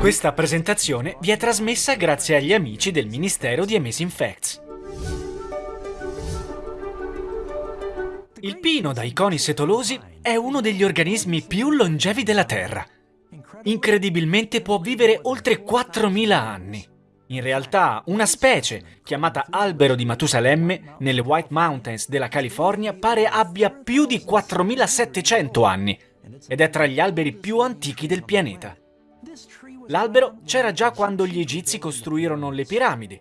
Questa presentazione vi è trasmessa grazie agli amici del Ministero di Amazing Facts. Il pino dai coni setolosi è uno degli organismi più longevi della Terra. Incredibilmente può vivere oltre 4.000 anni. In realtà, una specie, chiamata albero di Matusalemme, nelle White Mountains della California, pare abbia più di 4.700 anni ed è tra gli alberi più antichi del pianeta. L'albero c'era già quando gli egizi costruirono le piramidi.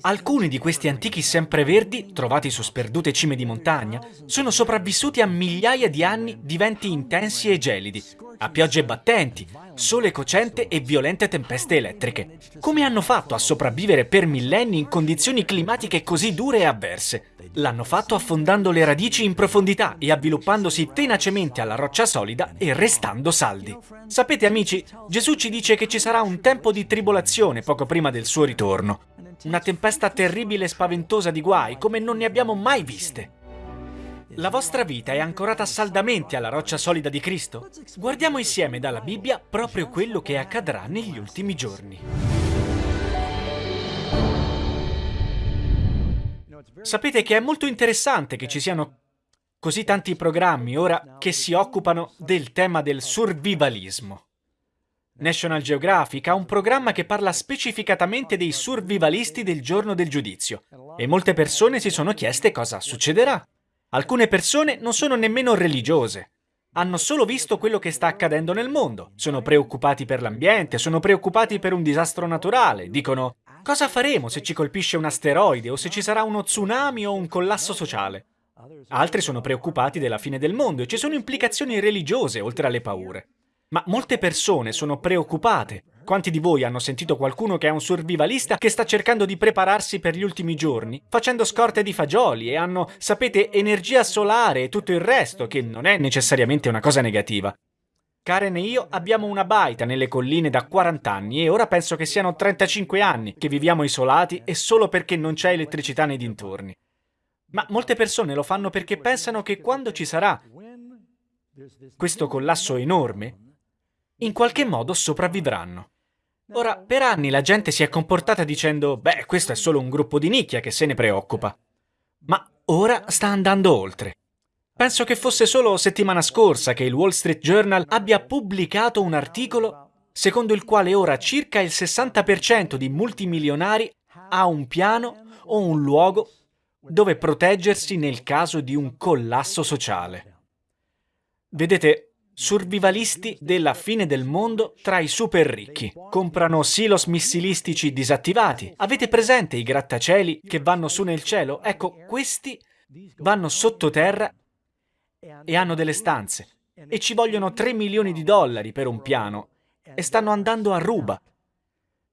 Alcuni di questi antichi sempreverdi, trovati su sperdute cime di montagna, sono sopravvissuti a migliaia di anni di venti intensi e gelidi, a piogge battenti, sole cocente e violente tempeste elettriche. Come hanno fatto a sopravvivere per millenni in condizioni climatiche così dure e avverse? L'hanno fatto affondando le radici in profondità e avviluppandosi tenacemente alla roccia solida e restando saldi. Sapete amici, Gesù ci dice che ci sarà un tempo di tribolazione poco prima del suo ritorno. Una tempesta terribile e spaventosa di guai come non ne abbiamo mai viste. La vostra vita è ancorata saldamente alla roccia solida di Cristo? Guardiamo insieme dalla Bibbia proprio quello che accadrà negli ultimi giorni. Sapete che è molto interessante che ci siano così tanti programmi ora che si occupano del tema del survivalismo. National Geographic ha un programma che parla specificatamente dei survivalisti del giorno del giudizio e molte persone si sono chieste cosa succederà. Alcune persone non sono nemmeno religiose. Hanno solo visto quello che sta accadendo nel mondo. Sono preoccupati per l'ambiente, sono preoccupati per un disastro naturale. Dicono, cosa faremo se ci colpisce un asteroide o se ci sarà uno tsunami o un collasso sociale? Altri sono preoccupati della fine del mondo e ci sono implicazioni religiose oltre alle paure. Ma molte persone sono preoccupate quanti di voi hanno sentito qualcuno che è un survivalista che sta cercando di prepararsi per gli ultimi giorni, facendo scorte di fagioli e hanno, sapete, energia solare e tutto il resto, che non è necessariamente una cosa negativa. Karen e io abbiamo una baita nelle colline da 40 anni e ora penso che siano 35 anni che viviamo isolati e solo perché non c'è elettricità nei dintorni. Ma molte persone lo fanno perché pensano che quando ci sarà questo collasso enorme, in qualche modo sopravvivranno. Ora, per anni la gente si è comportata dicendo «Beh, questo è solo un gruppo di nicchia che se ne preoccupa». Ma ora sta andando oltre. Penso che fosse solo settimana scorsa che il Wall Street Journal abbia pubblicato un articolo secondo il quale ora circa il 60% di multimilionari ha un piano o un luogo dove proteggersi nel caso di un collasso sociale. Vedete, survivalisti della fine del mondo tra i super ricchi. Comprano silos missilistici disattivati. Avete presente i grattacieli che vanno su nel cielo? Ecco, questi vanno sottoterra e hanno delle stanze. E ci vogliono 3 milioni di dollari per un piano. E stanno andando a ruba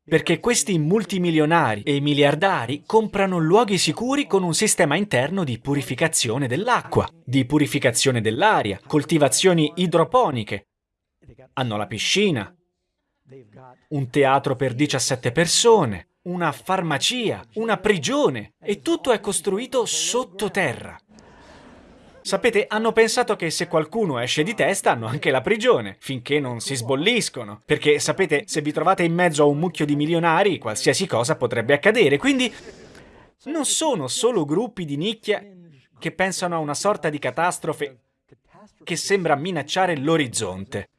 perché questi multimilionari e miliardari comprano luoghi sicuri con un sistema interno di purificazione dell'acqua, di purificazione dell'aria, coltivazioni idroponiche. Hanno la piscina, un teatro per 17 persone, una farmacia, una prigione e tutto è costruito sottoterra. Sapete, hanno pensato che se qualcuno esce di testa hanno anche la prigione, finché non si sbolliscono. Perché, sapete, se vi trovate in mezzo a un mucchio di milionari, qualsiasi cosa potrebbe accadere. Quindi non sono solo gruppi di nicchia che pensano a una sorta di catastrofe che sembra minacciare l'orizzonte.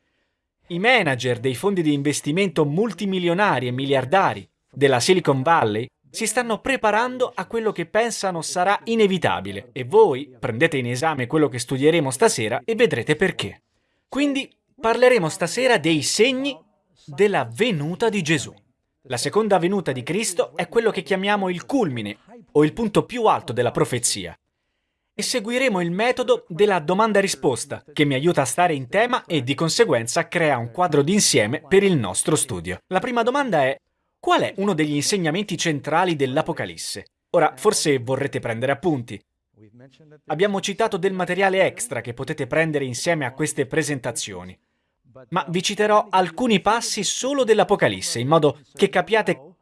I manager dei fondi di investimento multimilionari e miliardari della Silicon Valley si stanno preparando a quello che pensano sarà inevitabile e voi prendete in esame quello che studieremo stasera e vedrete perché. Quindi parleremo stasera dei segni della venuta di Gesù. La seconda venuta di Cristo è quello che chiamiamo il culmine o il punto più alto della profezia. E seguiremo il metodo della domanda-risposta, che mi aiuta a stare in tema e di conseguenza crea un quadro d'insieme per il nostro studio. La prima domanda è Qual è uno degli insegnamenti centrali dell'Apocalisse? Ora, forse vorrete prendere appunti. Abbiamo citato del materiale extra che potete prendere insieme a queste presentazioni, ma vi citerò alcuni passi solo dell'Apocalisse, in modo che capiate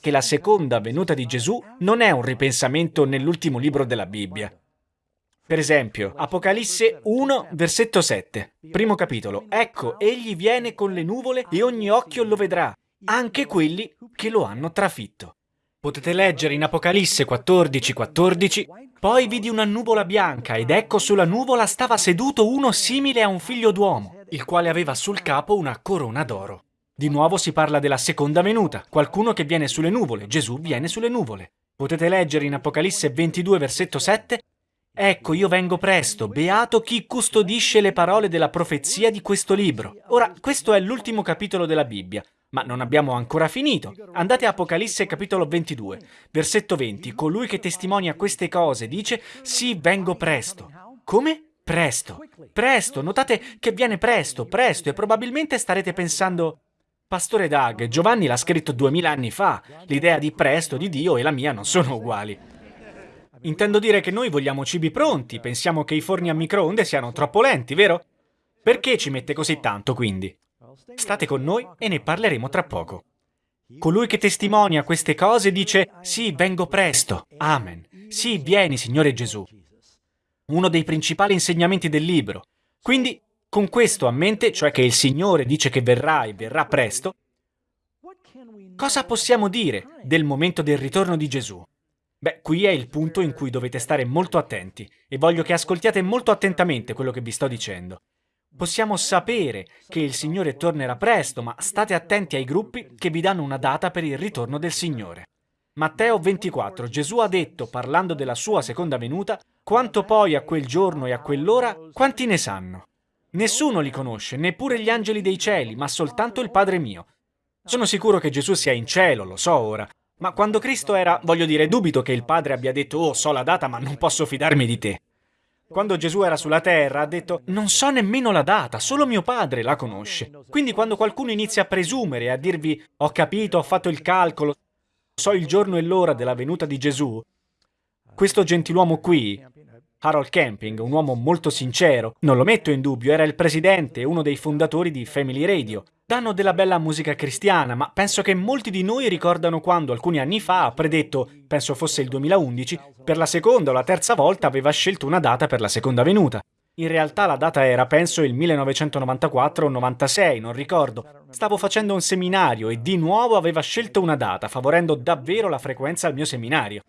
che la seconda venuta di Gesù non è un ripensamento nell'ultimo libro della Bibbia. Per esempio, Apocalisse 1, versetto 7, primo capitolo. Ecco, egli viene con le nuvole e ogni occhio lo vedrà, anche quelli che lo hanno trafitto. Potete leggere in Apocalisse 14, 14, poi vidi una nuvola bianca ed ecco sulla nuvola stava seduto uno simile a un figlio d'uomo, il quale aveva sul capo una corona d'oro. Di nuovo si parla della seconda venuta, qualcuno che viene sulle nuvole, Gesù viene sulle nuvole. Potete leggere in Apocalisse 22, versetto 7, Ecco, io vengo presto, beato chi custodisce le parole della profezia di questo libro. Ora, questo è l'ultimo capitolo della Bibbia, ma non abbiamo ancora finito. Andate a Apocalisse capitolo 22, versetto 20. Colui che testimonia queste cose dice, sì, vengo presto. Come? Presto. Presto. Notate che viene presto, presto, e probabilmente starete pensando... Pastore Doug, Giovanni l'ha scritto duemila anni fa. L'idea di presto di Dio e la mia non sono uguali. Intendo dire che noi vogliamo cibi pronti, pensiamo che i forni a microonde siano troppo lenti, vero? Perché ci mette così tanto, quindi? State con noi e ne parleremo tra poco. Colui che testimonia queste cose dice, sì, vengo presto. Amen. Sì, vieni, Signore Gesù. Uno dei principali insegnamenti del libro. Quindi, con questo a mente, cioè che il Signore dice che verrà e verrà presto, cosa possiamo dire del momento del ritorno di Gesù? Beh, qui è il punto in cui dovete stare molto attenti e voglio che ascoltiate molto attentamente quello che vi sto dicendo. Possiamo sapere che il Signore tornerà presto, ma state attenti ai gruppi che vi danno una data per il ritorno del Signore. Matteo 24, Gesù ha detto, parlando della sua seconda venuta, quanto poi a quel giorno e a quell'ora, quanti ne sanno? Nessuno li conosce, neppure gli angeli dei cieli, ma soltanto il Padre mio. Sono sicuro che Gesù sia in cielo, lo so ora, ma quando Cristo era, voglio dire, dubito che il Padre abbia detto «Oh, so la data, ma non posso fidarmi di te». Quando Gesù era sulla terra ha detto «Non so nemmeno la data, solo mio Padre la conosce». Quindi quando qualcuno inizia a presumere a dirvi «Ho capito, ho fatto il calcolo, so il giorno e l'ora della venuta di Gesù», questo gentiluomo qui, Harold Camping, un uomo molto sincero, non lo metto in dubbio, era il presidente uno dei fondatori di Family Radio, danno della bella musica cristiana, ma penso che molti di noi ricordano quando alcuni anni fa ha predetto, penso fosse il 2011, per la seconda o la terza volta aveva scelto una data per la seconda venuta. In realtà la data era, penso, il 1994 o 96, non ricordo. Stavo facendo un seminario e di nuovo aveva scelto una data, favorendo davvero la frequenza al mio seminario.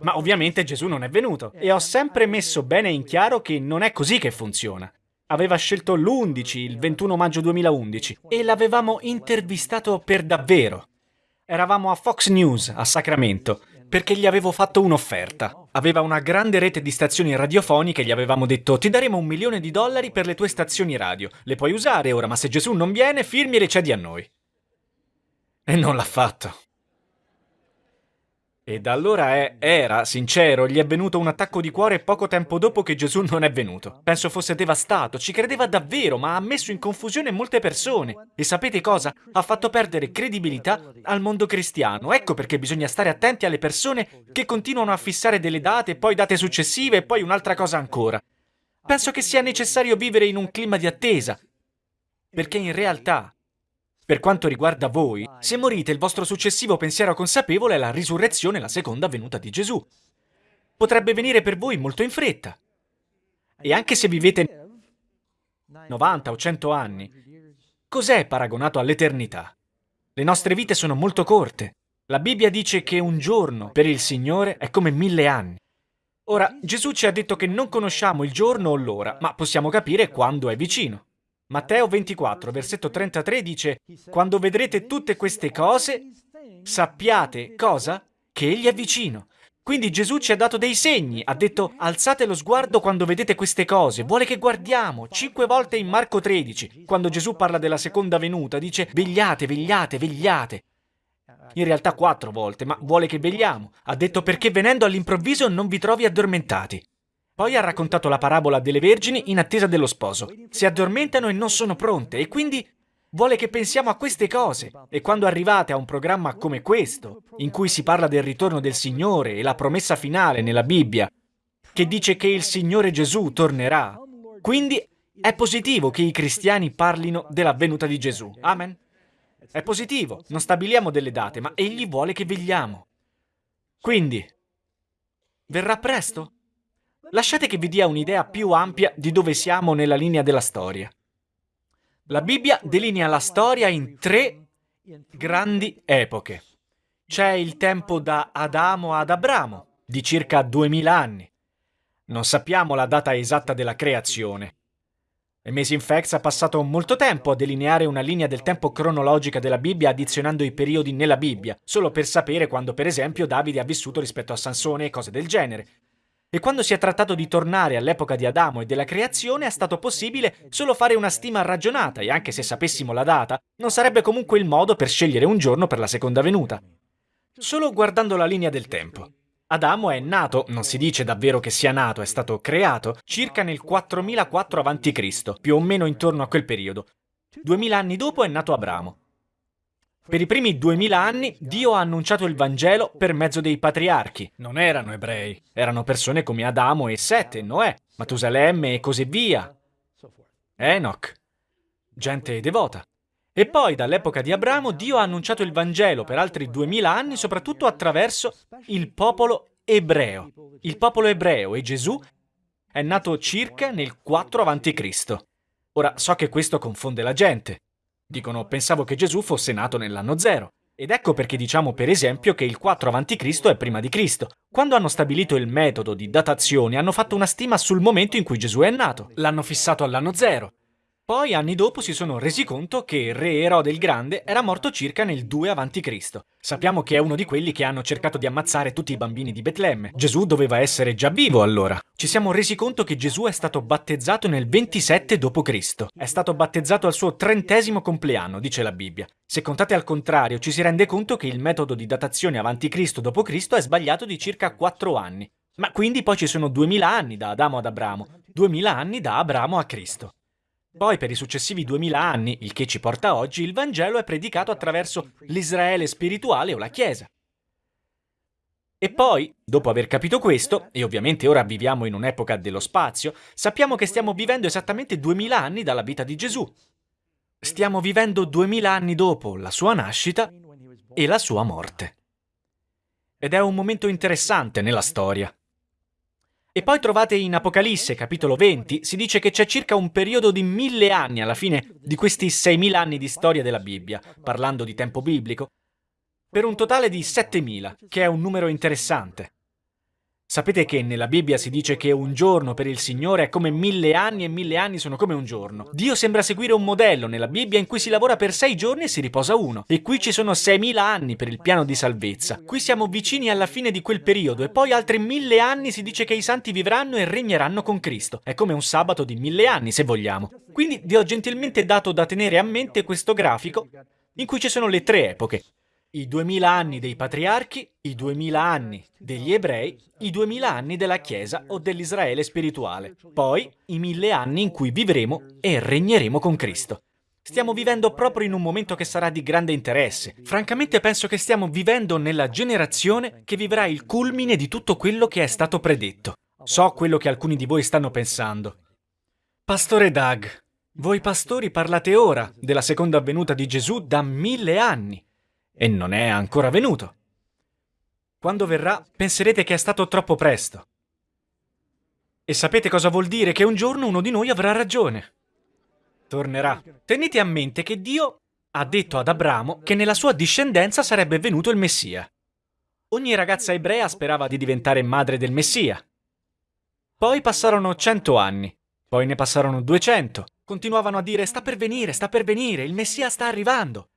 Ma ovviamente Gesù non è venuto e ho sempre messo bene in chiaro che non è così che funziona aveva scelto l'11, il 21 maggio 2011, e l'avevamo intervistato per davvero. Eravamo a Fox News, a Sacramento, perché gli avevo fatto un'offerta. Aveva una grande rete di stazioni radiofoniche e gli avevamo detto ti daremo un milione di dollari per le tue stazioni radio. Le puoi usare ora, ma se Gesù non viene, firmi e le cedi a noi. E non l'ha fatto. E da allora è, era, sincero, gli è venuto un attacco di cuore poco tempo dopo che Gesù non è venuto. Penso fosse devastato, ci credeva davvero, ma ha messo in confusione molte persone. E sapete cosa? Ha fatto perdere credibilità al mondo cristiano. Ecco perché bisogna stare attenti alle persone che continuano a fissare delle date, poi date successive e poi un'altra cosa ancora. Penso che sia necessario vivere in un clima di attesa, perché in realtà per quanto riguarda voi, se morite il vostro successivo pensiero consapevole è la risurrezione la seconda venuta di Gesù. Potrebbe venire per voi molto in fretta. E anche se vivete 90 o 100 anni, cos'è paragonato all'eternità? Le nostre vite sono molto corte. La Bibbia dice che un giorno per il Signore è come mille anni. Ora, Gesù ci ha detto che non conosciamo il giorno o l'ora, ma possiamo capire quando è vicino. Matteo 24, versetto 33 dice, Quando vedrete tutte queste cose, sappiate cosa? Che Egli è vicino. Quindi Gesù ci ha dato dei segni, ha detto alzate lo sguardo quando vedete queste cose, vuole che guardiamo. Cinque volte in Marco 13, quando Gesù parla della seconda venuta, dice vegliate, vegliate, vegliate. In realtà quattro volte, ma vuole che vegliamo. Ha detto perché venendo all'improvviso non vi trovi addormentati. Poi ha raccontato la parabola delle vergini in attesa dello sposo. Si addormentano e non sono pronte e quindi vuole che pensiamo a queste cose. E quando arrivate a un programma come questo, in cui si parla del ritorno del Signore e la promessa finale nella Bibbia, che dice che il Signore Gesù tornerà, quindi è positivo che i cristiani parlino della venuta di Gesù. Amen. È positivo, non stabiliamo delle date, ma Egli vuole che vegliamo. Quindi, verrà presto? Lasciate che vi dia un'idea più ampia di dove siamo nella linea della storia. La Bibbia delinea la storia in tre grandi epoche. C'è il tempo da Adamo ad Abramo, di circa 2000 anni. Non sappiamo la data esatta della creazione. Amazing Facts ha passato molto tempo a delineare una linea del tempo cronologica della Bibbia addizionando i periodi nella Bibbia, solo per sapere quando per esempio Davide ha vissuto rispetto a Sansone e cose del genere. E quando si è trattato di tornare all'epoca di Adamo e della creazione è stato possibile solo fare una stima ragionata e anche se sapessimo la data, non sarebbe comunque il modo per scegliere un giorno per la seconda venuta. Solo guardando la linea del tempo. Adamo è nato, non si dice davvero che sia nato, è stato creato, circa nel 4004 a.C., più o meno intorno a quel periodo. Duemila anni dopo è nato Abramo. Per i primi duemila anni Dio ha annunciato il Vangelo per mezzo dei patriarchi. Non erano ebrei, erano persone come Adamo e Sete, Noè, Matusalemme e così via. Enoch, gente devota. E poi, dall'epoca di Abramo, Dio ha annunciato il Vangelo per altri duemila anni, soprattutto attraverso il popolo ebreo. Il popolo ebreo e Gesù è nato circa nel 4 a.C. Ora, so che questo confonde la gente. Dicono, pensavo che Gesù fosse nato nell'anno zero. Ed ecco perché diciamo per esempio che il 4 a.C. è prima di Cristo. Quando hanno stabilito il metodo di datazione hanno fatto una stima sul momento in cui Gesù è nato. L'hanno fissato all'anno zero. Poi, anni dopo, si sono resi conto che re Erode il Grande era morto circa nel 2 a.C. Sappiamo che è uno di quelli che hanno cercato di ammazzare tutti i bambini di Betlemme. Gesù doveva essere già vivo allora. Ci siamo resi conto che Gesù è stato battezzato nel 27 d.C. È stato battezzato al suo trentesimo compleanno, dice la Bibbia. Se contate al contrario, ci si rende conto che il metodo di datazione avanti Cristo d.C. è sbagliato di circa 4 anni. Ma quindi poi ci sono 2000 anni da Adamo ad Abramo, 2000 anni da Abramo a Cristo. Poi per i successivi duemila anni, il che ci porta oggi, il Vangelo è predicato attraverso l'Israele spirituale o la Chiesa. E poi, dopo aver capito questo, e ovviamente ora viviamo in un'epoca dello spazio, sappiamo che stiamo vivendo esattamente duemila anni dalla vita di Gesù. Stiamo vivendo duemila anni dopo la sua nascita e la sua morte. Ed è un momento interessante nella storia. E poi trovate in Apocalisse, capitolo 20, si dice che c'è circa un periodo di mille anni alla fine di questi 6.000 anni di storia della Bibbia, parlando di tempo biblico, per un totale di 7.000, che è un numero interessante. Sapete che nella Bibbia si dice che un giorno per il Signore è come mille anni e mille anni sono come un giorno. Dio sembra seguire un modello nella Bibbia in cui si lavora per sei giorni e si riposa uno. E qui ci sono seimila anni per il piano di salvezza. Qui siamo vicini alla fine di quel periodo e poi altri mille anni si dice che i santi vivranno e regneranno con Cristo. È come un sabato di mille anni, se vogliamo. Quindi vi ho gentilmente dato da tenere a mente questo grafico in cui ci sono le tre epoche i duemila anni dei patriarchi, i duemila anni degli ebrei, i duemila anni della Chiesa o dell'Israele spirituale, poi i mille anni in cui vivremo e regneremo con Cristo. Stiamo vivendo proprio in un momento che sarà di grande interesse. Francamente penso che stiamo vivendo nella generazione che vivrà il culmine di tutto quello che è stato predetto. So quello che alcuni di voi stanno pensando. Pastore Doug, voi pastori parlate ora della seconda venuta di Gesù da mille anni e non è ancora venuto. Quando verrà, penserete che è stato troppo presto. E sapete cosa vuol dire? Che un giorno uno di noi avrà ragione. Tornerà. Tenete a mente che Dio ha detto ad Abramo che nella sua discendenza sarebbe venuto il Messia. Ogni ragazza ebrea sperava di diventare madre del Messia. Poi passarono cento anni, poi ne passarono duecento. Continuavano a dire sta per venire, sta per venire, il Messia sta arrivando.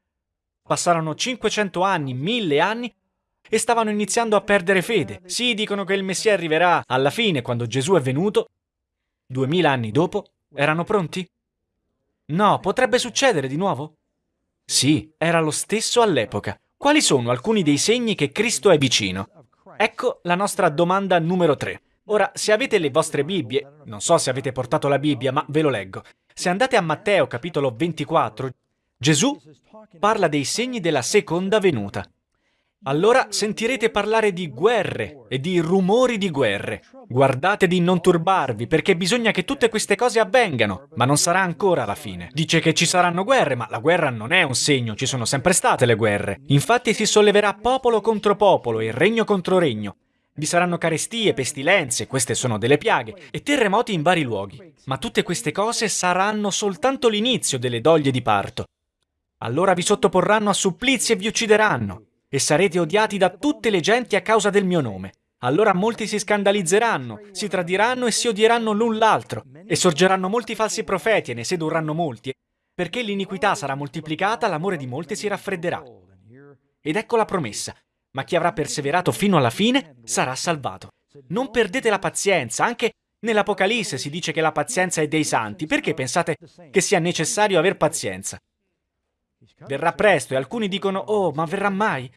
Passarono 500 anni, 1000 anni e stavano iniziando a perdere fede. Sì, dicono che il Messia arriverà alla fine, quando Gesù è venuto. 2000 anni dopo, erano pronti? No, potrebbe succedere di nuovo? Sì, era lo stesso all'epoca. Quali sono alcuni dei segni che Cristo è vicino? Ecco la nostra domanda numero 3. Ora, se avete le vostre Bibbie, non so se avete portato la Bibbia, ma ve lo leggo. Se andate a Matteo capitolo 24, Gesù parla dei segni della seconda venuta. Allora sentirete parlare di guerre e di rumori di guerre. Guardate di non turbarvi, perché bisogna che tutte queste cose avvengano, ma non sarà ancora la fine. Dice che ci saranno guerre, ma la guerra non è un segno, ci sono sempre state le guerre. Infatti si solleverà popolo contro popolo e regno contro regno. Vi saranno carestie, pestilenze, queste sono delle piaghe, e terremoti in vari luoghi. Ma tutte queste cose saranno soltanto l'inizio delle doglie di parto. Allora vi sottoporranno a supplizi e vi uccideranno, e sarete odiati da tutte le genti a causa del mio nome. Allora molti si scandalizzeranno, si tradiranno e si odieranno l'un l'altro, e sorgeranno molti falsi profeti e ne sedurranno molti, perché l'iniquità sarà moltiplicata, l'amore di molti si raffredderà. Ed ecco la promessa, ma chi avrà perseverato fino alla fine sarà salvato. Non perdete la pazienza, anche nell'Apocalisse si dice che la pazienza è dei santi, perché pensate che sia necessario aver pazienza? Verrà presto e alcuni dicono, oh, ma verrà mai?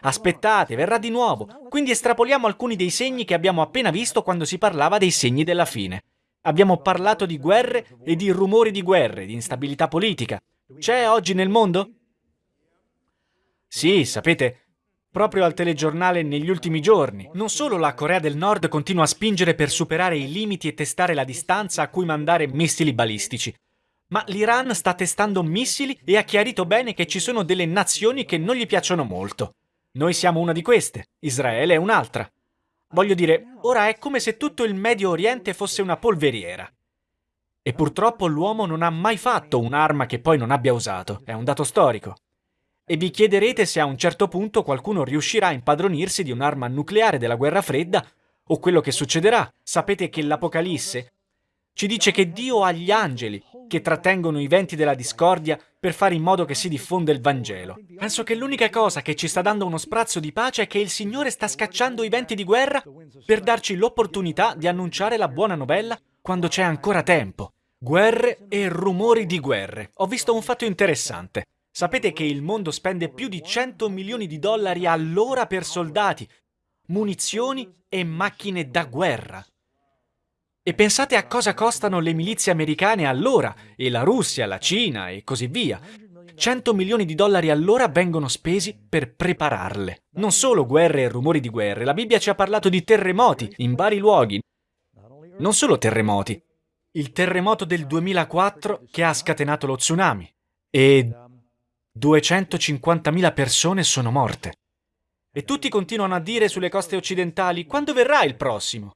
Aspettate, verrà di nuovo. Quindi estrapoliamo alcuni dei segni che abbiamo appena visto quando si parlava dei segni della fine. Abbiamo parlato di guerre e di rumori di guerre, di instabilità politica. C'è oggi nel mondo? Sì, sapete, proprio al telegiornale negli ultimi giorni. Non solo la Corea del Nord continua a spingere per superare i limiti e testare la distanza a cui mandare missili balistici, ma l'Iran sta testando missili e ha chiarito bene che ci sono delle nazioni che non gli piacciono molto. Noi siamo una di queste, Israele è un'altra. Voglio dire, ora è come se tutto il Medio Oriente fosse una polveriera. E purtroppo l'uomo non ha mai fatto un'arma che poi non abbia usato, è un dato storico. E vi chiederete se a un certo punto qualcuno riuscirà a impadronirsi di un'arma nucleare della guerra fredda o quello che succederà. Sapete che l'Apocalisse ci dice che Dio ha gli angeli che trattengono i venti della discordia per fare in modo che si diffonda il Vangelo. Penso che l'unica cosa che ci sta dando uno sprazzo di pace è che il Signore sta scacciando i venti di guerra per darci l'opportunità di annunciare la buona novella quando c'è ancora tempo. Guerre e rumori di guerre. Ho visto un fatto interessante. Sapete che il mondo spende più di 100 milioni di dollari all'ora per soldati, munizioni e macchine da guerra. E pensate a cosa costano le milizie americane all'ora, e la Russia, la Cina e così via. 100 milioni di dollari all'ora vengono spesi per prepararle. Non solo guerre e rumori di guerre, la Bibbia ci ha parlato di terremoti in vari luoghi. Non solo terremoti. Il terremoto del 2004 che ha scatenato lo tsunami. E 250.000 persone sono morte. E tutti continuano a dire sulle coste occidentali quando verrà il prossimo.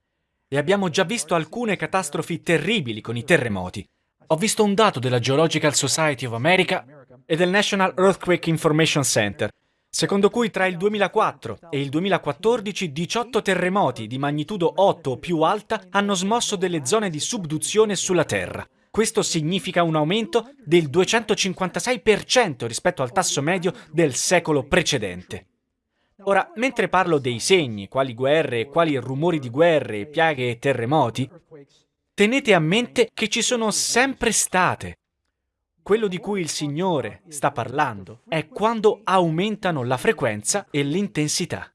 E abbiamo già visto alcune catastrofi terribili con i terremoti. Ho visto un dato della Geological Society of America e del National Earthquake Information Center, secondo cui tra il 2004 e il 2014 18 terremoti di magnitudo 8 o più alta hanno smosso delle zone di subduzione sulla Terra. Questo significa un aumento del 256% rispetto al tasso medio del secolo precedente. Ora, mentre parlo dei segni, quali guerre, quali rumori di guerre, piaghe e terremoti, tenete a mente che ci sono sempre state. Quello di cui il Signore sta parlando è quando aumentano la frequenza e l'intensità.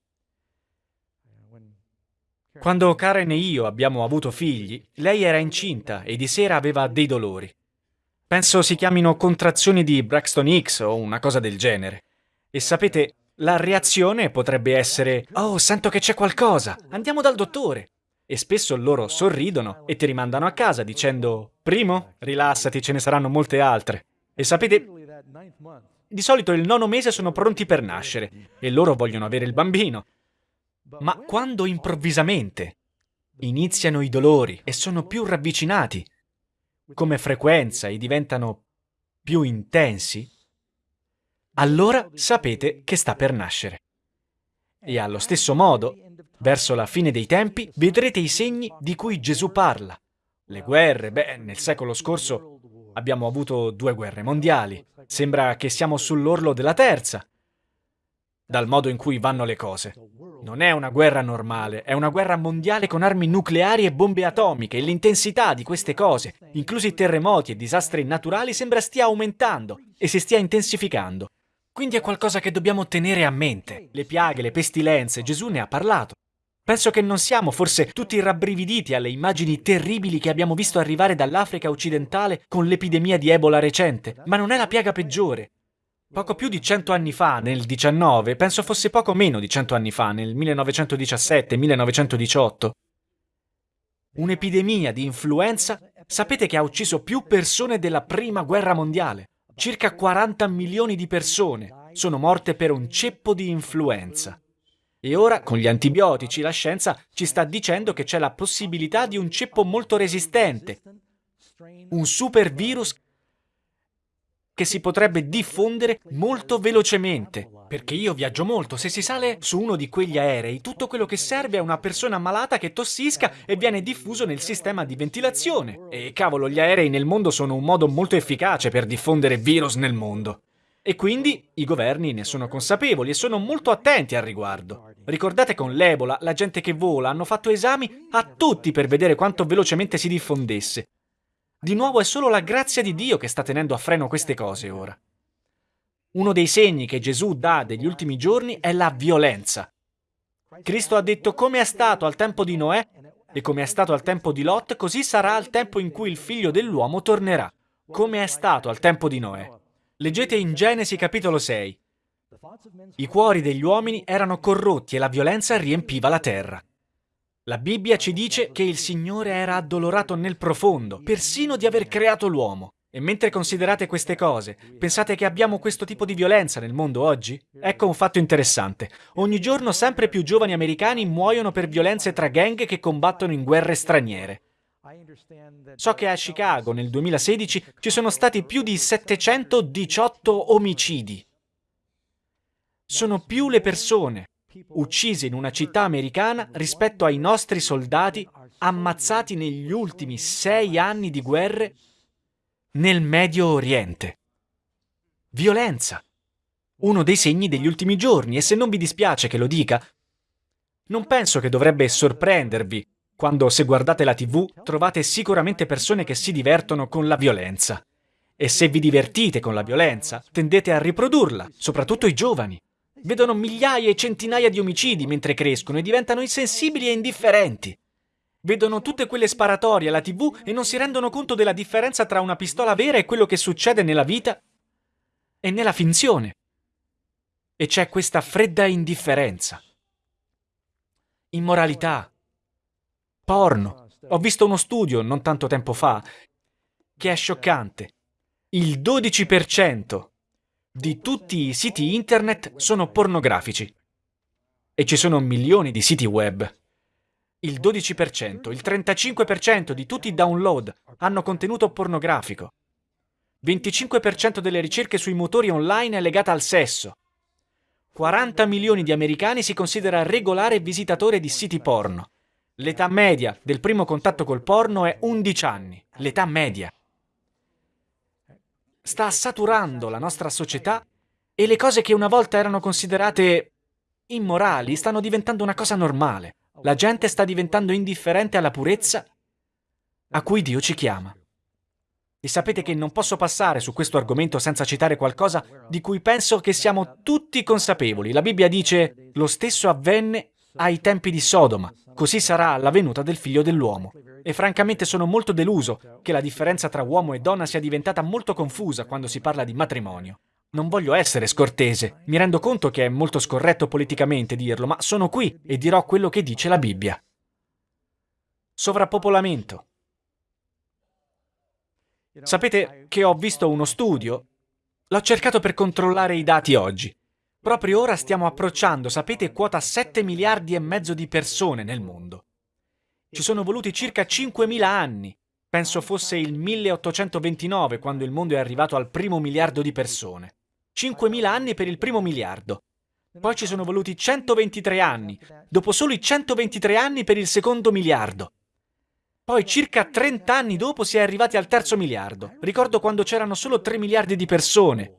Quando Karen e io abbiamo avuto figli, lei era incinta e di sera aveva dei dolori. Penso si chiamino contrazioni di Braxton X o una cosa del genere. E sapete, la reazione potrebbe essere «Oh, sento che c'è qualcosa, andiamo dal dottore». E spesso loro sorridono e ti rimandano a casa dicendo «Primo, rilassati, ce ne saranno molte altre». E sapete, di solito il nono mese sono pronti per nascere e loro vogliono avere il bambino. Ma quando improvvisamente iniziano i dolori e sono più ravvicinati come frequenza e diventano più intensi, allora sapete che sta per nascere. E allo stesso modo, verso la fine dei tempi, vedrete i segni di cui Gesù parla. Le guerre, beh, nel secolo scorso abbiamo avuto due guerre mondiali. Sembra che siamo sull'orlo della terza dal modo in cui vanno le cose. Non è una guerra normale, è una guerra mondiale con armi nucleari e bombe atomiche e l'intensità di queste cose, inclusi terremoti e disastri naturali, sembra stia aumentando e si stia intensificando. Quindi è qualcosa che dobbiamo tenere a mente. Le piaghe, le pestilenze, Gesù ne ha parlato. Penso che non siamo forse tutti rabbrividiti alle immagini terribili che abbiamo visto arrivare dall'Africa occidentale con l'epidemia di Ebola recente, ma non è la piaga peggiore. Poco più di cento anni fa, nel 19, penso fosse poco meno di cento anni fa, nel 1917-1918, un'epidemia di influenza sapete che ha ucciso più persone della prima guerra mondiale. Circa 40 milioni di persone sono morte per un ceppo di influenza. E ora, con gli antibiotici, la scienza ci sta dicendo che c'è la possibilità di un ceppo molto resistente, un super virus che si potrebbe diffondere molto velocemente. Perché io viaggio molto, se si sale su uno di quegli aerei, tutto quello che serve è una persona malata che tossisca e viene diffuso nel sistema di ventilazione. E cavolo, gli aerei nel mondo sono un modo molto efficace per diffondere virus nel mondo. E quindi i governi ne sono consapevoli e sono molto attenti al riguardo. Ricordate con l'Ebola, la gente che vola hanno fatto esami a tutti per vedere quanto velocemente si diffondesse. Di nuovo è solo la grazia di Dio che sta tenendo a freno queste cose ora. Uno dei segni che Gesù dà degli ultimi giorni è la violenza. Cristo ha detto come è stato al tempo di Noè e come è stato al tempo di Lot, così sarà al tempo in cui il figlio dell'uomo tornerà, come è stato al tempo di Noè. Leggete in Genesi capitolo 6. I cuori degli uomini erano corrotti e la violenza riempiva la terra. La Bibbia ci dice che il Signore era addolorato nel profondo, persino di aver creato l'uomo. E mentre considerate queste cose, pensate che abbiamo questo tipo di violenza nel mondo oggi? Ecco un fatto interessante. Ogni giorno sempre più giovani americani muoiono per violenze tra gang che combattono in guerre straniere. So che a Chicago nel 2016 ci sono stati più di 718 omicidi. Sono più le persone uccisi in una città americana rispetto ai nostri soldati ammazzati negli ultimi sei anni di guerre nel Medio Oriente. Violenza. Uno dei segni degli ultimi giorni, e se non vi dispiace che lo dica, non penso che dovrebbe sorprendervi quando, se guardate la TV, trovate sicuramente persone che si divertono con la violenza. E se vi divertite con la violenza, tendete a riprodurla, soprattutto i giovani. Vedono migliaia e centinaia di omicidi mentre crescono e diventano insensibili e indifferenti. Vedono tutte quelle sparatorie alla tv e non si rendono conto della differenza tra una pistola vera e quello che succede nella vita e nella finzione. E c'è questa fredda indifferenza. Immoralità. Porno. Ho visto uno studio non tanto tempo fa che è scioccante. Il 12% di tutti i siti internet sono pornografici. E ci sono milioni di siti web. Il 12%, il 35% di tutti i download hanno contenuto pornografico. 25% delle ricerche sui motori online è legata al sesso. 40 milioni di americani si considera regolare visitatore di siti porno. L'età media del primo contatto col porno è 11 anni. L'età media sta saturando la nostra società e le cose che una volta erano considerate immorali stanno diventando una cosa normale. La gente sta diventando indifferente alla purezza a cui Dio ci chiama. E sapete che non posso passare su questo argomento senza citare qualcosa di cui penso che siamo tutti consapevoli. La Bibbia dice, lo stesso avvenne ai tempi di Sodoma, così sarà la venuta del figlio dell'uomo. E francamente sono molto deluso che la differenza tra uomo e donna sia diventata molto confusa quando si parla di matrimonio. Non voglio essere scortese, mi rendo conto che è molto scorretto politicamente dirlo, ma sono qui e dirò quello che dice la Bibbia. Sovrappopolamento. Sapete che ho visto uno studio? L'ho cercato per controllare i dati oggi. Proprio ora stiamo approcciando, sapete, quota 7 miliardi e mezzo di persone nel mondo. Ci sono voluti circa 5.000 anni. Penso fosse il 1829 quando il mondo è arrivato al primo miliardo di persone. 5.000 anni per il primo miliardo. Poi ci sono voluti 123 anni, dopo solo i 123 anni per il secondo miliardo. Poi circa 30 anni dopo si è arrivati al terzo miliardo. Ricordo quando c'erano solo 3 miliardi di persone.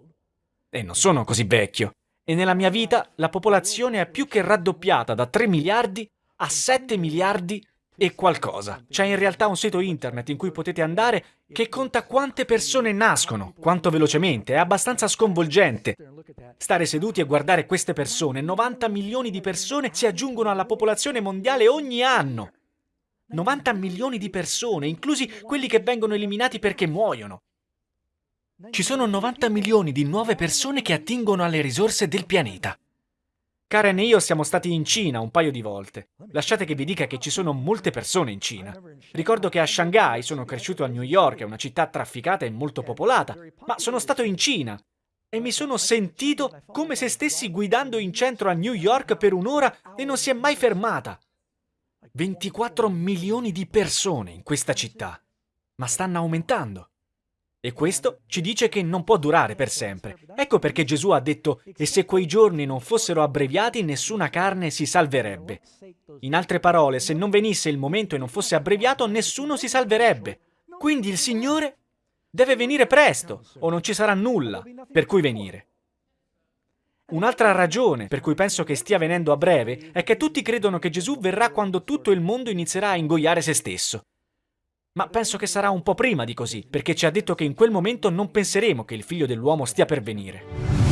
E non sono così vecchio e nella mia vita la popolazione è più che raddoppiata da 3 miliardi a 7 miliardi e qualcosa. C'è in realtà un sito internet in cui potete andare che conta quante persone nascono, quanto velocemente, è abbastanza sconvolgente. Stare seduti e guardare queste persone, 90 milioni di persone si aggiungono alla popolazione mondiale ogni anno. 90 milioni di persone, inclusi quelli che vengono eliminati perché muoiono. Ci sono 90 milioni di nuove persone che attingono alle risorse del pianeta. Karen e io siamo stati in Cina un paio di volte. Lasciate che vi dica che ci sono molte persone in Cina. Ricordo che a Shanghai sono cresciuto a New York, è una città trafficata e molto popolata, ma sono stato in Cina e mi sono sentito come se stessi guidando in centro a New York per un'ora e non si è mai fermata. 24 milioni di persone in questa città, ma stanno aumentando. E questo ci dice che non può durare per sempre. Ecco perché Gesù ha detto, e se quei giorni non fossero abbreviati, nessuna carne si salverebbe. In altre parole, se non venisse il momento e non fosse abbreviato, nessuno si salverebbe. Quindi il Signore deve venire presto, o non ci sarà nulla per cui venire. Un'altra ragione per cui penso che stia venendo a breve è che tutti credono che Gesù verrà quando tutto il mondo inizierà a ingoiare se stesso. Ma penso che sarà un po' prima di così, perché ci ha detto che in quel momento non penseremo che il figlio dell'uomo stia per venire.